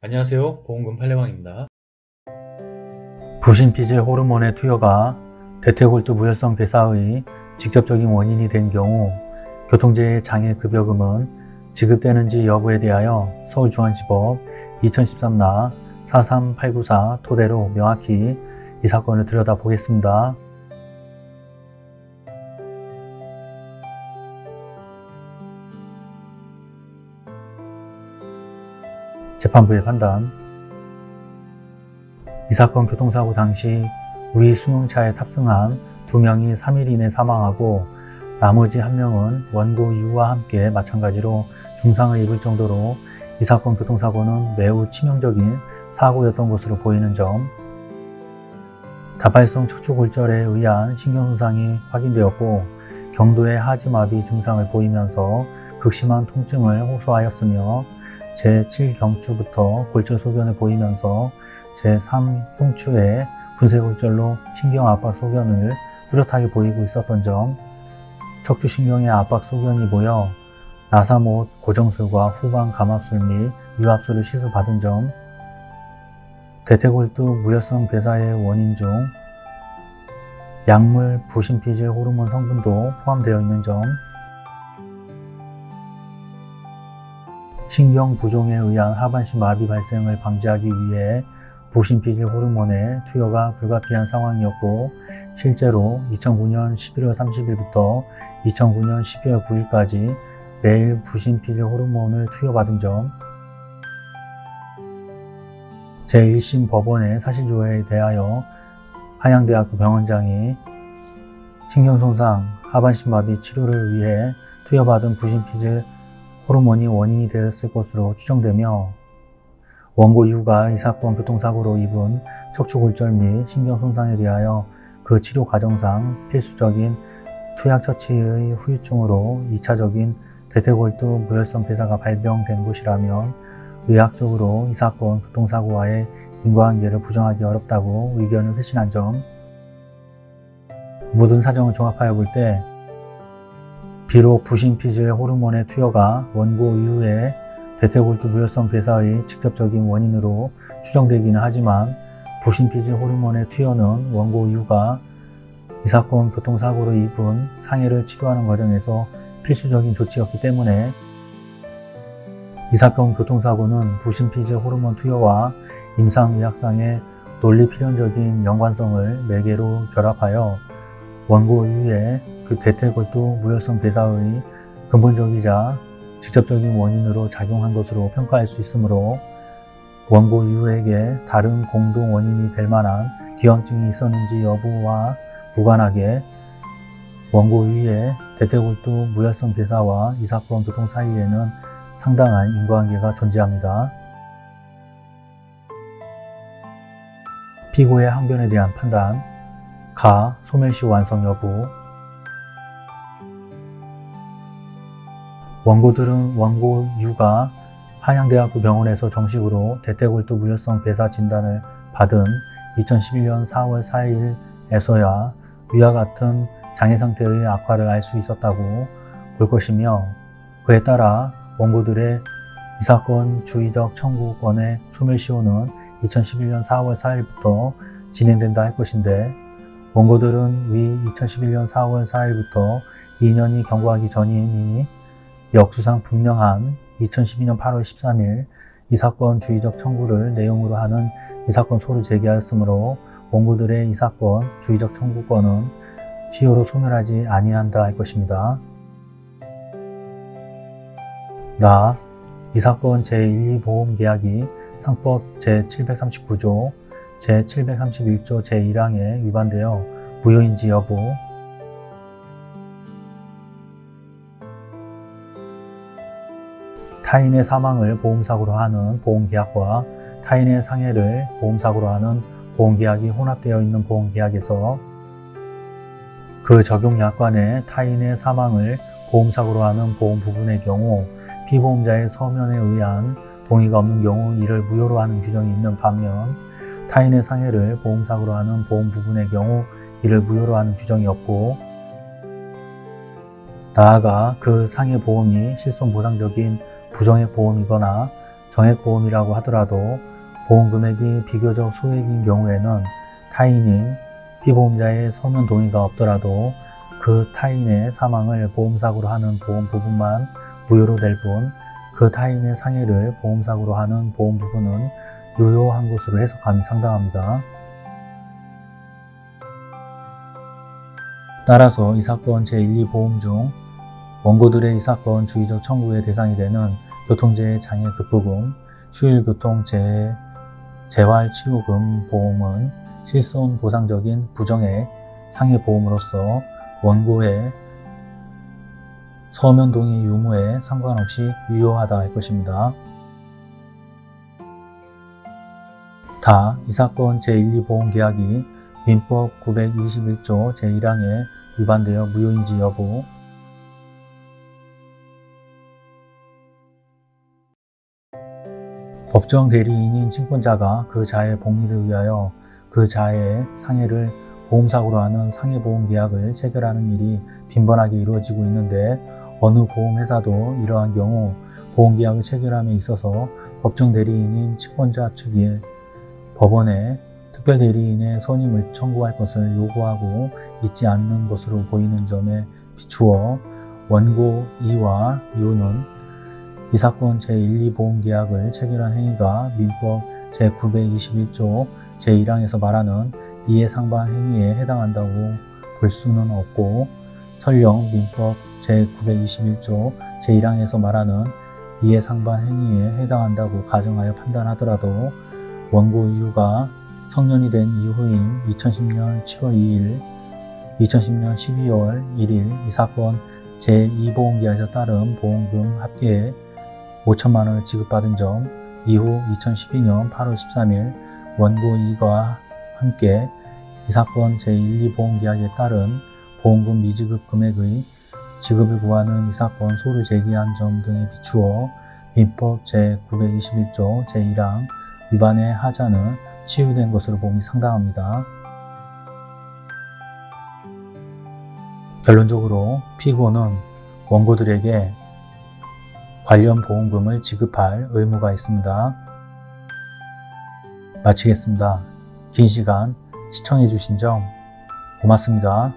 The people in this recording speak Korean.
안녕하세요 보험금 팔례방입니다 부신피질 호르몬의 투여가 대퇴골두 무혈성 괴사의 직접적인 원인이 된 경우 교통재해 장애 급여금은 지급되는지 여부에 대하여 서울중앙지법 2013나 43894 토대로 명확히 이 사건을 들여다보겠습니다. 재판부의 판단. 이 사건 교통사고 당시 위 승용차에 탑승한 두 명이 3일 이내 사망하고 나머지 한 명은 원고 이후와 함께 마찬가지로 중상을 입을 정도로 이 사건 교통사고는 매우 치명적인 사고였던 것으로 보이는 점. 다발성 척추골절에 의한 신경손상이 확인되었고 경도의 하지마비 증상을 보이면서 극심한 통증을 호소하였으며 제7경추부터 골절 소견을 보이면서 제3흉추의 분쇄골절로 신경압박 소견을 뚜렷하게 보이고 있었던 점, 척추신경의 압박 소견이 모여 나사못 고정술과 후방 감압술 및 유압술을 시술받은 점, 대퇴골두 무혈성 괴사의 원인 중 약물 부신피질 호르몬 성분도 포함되어 있는 점, 신경 부종에 의한 하반신 마비 발생을 방지하기 위해 부신피질 호르몬의 투여가 불가피한 상황이었고 실제로 2009년 11월 30일부터 2009년 12월 9일까지 매일 부신피질 호르몬을 투여받은 점 제1심 법원의 사실조회에 대하여 한양대학교 병원장이 신경손상 하반신 마비 치료를 위해 투여받은 부신피질 호르몬이 원인이 되었을 것으로 추정되며 원고 이후가 이 사건 교통사고로 입은 척추골절 및 신경손상에 대하여 그 치료 과정상 필수적인 투약 처치의 후유증으로 2차적인 대퇴골두 무혈성 괴사가 발병된 것이라면 의학적으로 이 사건 교통사고와의 인과관계를 부정하기 어렵다고 의견을 회신한 점 모든 사정을 종합하여 볼 때 비록 부신피질 호르몬의 투여가 원고 이후에 대퇴골두 무혈성 괴사의 직접적인 원인으로 추정되기는 하지만 부신피질 호르몬의 투여는 원고 이후가 이 사건 교통사고로 입은 상해를 치료하는 과정에서 필수적인 조치였기 때문에 이 사건 교통사고는 부신피질 호르몬 투여와 임상의학상의 논리필연적인 연관성을 매개로 결합하여 원고 이후에 그 대퇴골두 무혈성 괴사의 근본적이자 직접적인 원인으로 작용한 것으로 평가할 수 있으므로 원고 이후에게 다른 공동 원인이 될 만한 기형증이 있었는지 여부와 무관하게 원고 이후에 대퇴골두 무혈성 괴사와 이 사건 교통 사이에는 상당한 인과관계가 존재합니다. 피고의 항변에 대한 판단 가, 소멸시 완성 여부 원고들은 원고 유가 한양대학교 병원에서 정식으로 대퇴골두 무혈성 괴사 진단을 받은 2011년 4월 4일에서야 위와 같은 장애 상태의 악화를 알 수 있었다고 볼 것이며 그에 따라 원고들의 이 사건 주의적 청구권의 소멸시효는 2011년 4월 4일부터 진행된다 할 것인데 원고들은 위 2011년 4월 4일부터 2년이 경과하기 전이니 역수상 분명한 2012년 8월 13일 이 사건 주의적 청구를 내용으로 하는 이 사건 소를 제기하였으므로 원고들의 이 사건 주의적 청구권은 시효로 소멸하지 아니한다 할 것입니다. 나, 이 사건 제1, 2보험계약이 상법 제739조, 제731조 제1항에 위반되어 무효인지 여부, 타인의 사망을 보험사고로 하는 보험계약과 타인의 상해를 보험사고로 하는 보험계약이 혼합되어 있는 보험계약에서 그 적용약관에 타인의 사망을 보험사고로 하는 보험 부분의 경우 피보험자의 서면에 의한 동의가 없는 경우 이를 무효로 하는 규정이 있는 반면 타인의 상해를 보험사고로 하는 보험 부분의 경우 이를 무효로 하는 규정이 없고 나아가 그 상해 보험이 실손보상적인 부정액 보험이거나 정액보험이라고 하더라도 보험금액이 비교적 소액인 경우에는 타인인 피보험자의 서면 동의가 없더라도 그 타인의 사망을 보험사고로 하는 보험 부분만 무효로 될 뿐 그 타인의 상해를 보험사고로 하는 보험 부분은 유효한 것으로 해석함이 상당합니다. 따라서 이 사건 제1, 2보험 중 원고들의 이 사건 주의적 청구의 대상이 되는 교통재해 장애 급부금, 휴일교통재해 재활치료금 보험은 실손 보상적인 부정액 상해 보험으로서 원고의 서면 동의 유무에 상관없이 유효하다 할 것입니다. 다 이 사건 제1, 2보험 계약이 민법 921조 제1항에 위반되어 무효인지 여부, 법정 대리인인 친권자가 그 자의 복리를 위하여 그 자의 상해를 보험사고로 하는 상해보험 계약을 체결하는 일이 빈번하게 이루어지고 있는데 어느 보험회사도 이러한 경우 보험계약을 체결함에 있어서 법정 대리인인 채권자 측이 법원에 특별 대리인의 선임을 청구할 것을 요구하고 있지 않는 것으로 보이는 점에 비추어 원고 2와 유는 이 사건 제1, 2보험계약을 체결한 행위가 민법 제921조 제1항에서 말하는 이해상반 행위에 해당한다고 볼 수는 없고 설령 민법 제921조 제1항에서 말하는 이해상반 행위에 해당한다고 가정하여 판단하더라도 원고 이유가 성년이 된 이후인 2010년 7월 2일, 2010년 12월 1일 이 사건 제2보험계약에서 따른 보험금 합계에 5천만 원을 지급받은 점, 이후 2012년 8월 13일 원고 2가 함께 이 사건 제1, 2보험계약에 따른 보험금 미지급 금액의 지급을 구하는 이 사건 소를 제기한 점 등에 비추어 민법 제921조 제1항 위반의 하자는 치유된 것으로 봄이 상당합니다. 결론적으로 피고는 원고들에게 관련 보험금을 지급할 의무가 있습니다. 마치겠습니다. 긴 시간 시청해 주신 점 고맙습니다.